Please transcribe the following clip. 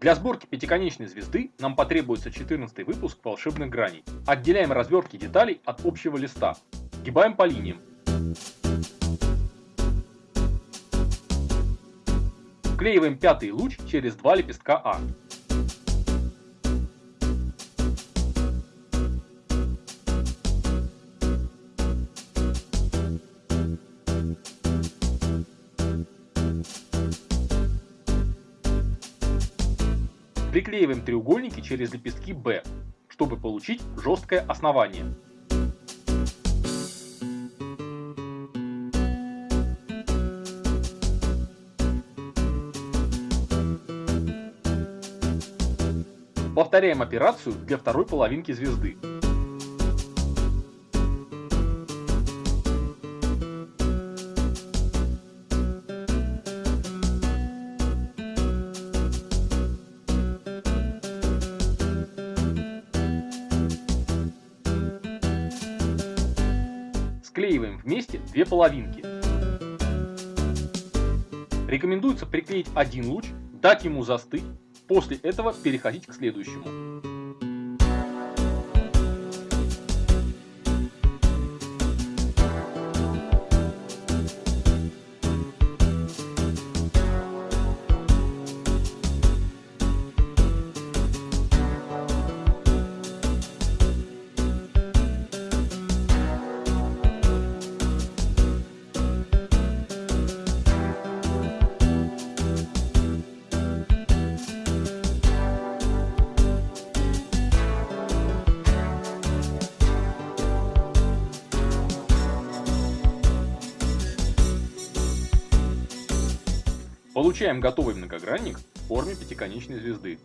Для сборки пятиконечной звезды нам потребуется 14 выпуск волшебных граней. Отделяем развертки деталей от общего листа. Гибаем по линиям. Вклеиваем пятый луч через два лепестка А. Приклеиваем треугольники через лепестки B, чтобы получить жесткое основание. Повторяем операцию для второй половинки звезды. Склеиваем вместе две половинки. Рекомендуется приклеить один луч, дать ему застыть, после этого переходить к следующему. Получаем готовый многогранник в форме пятиконечной звезды.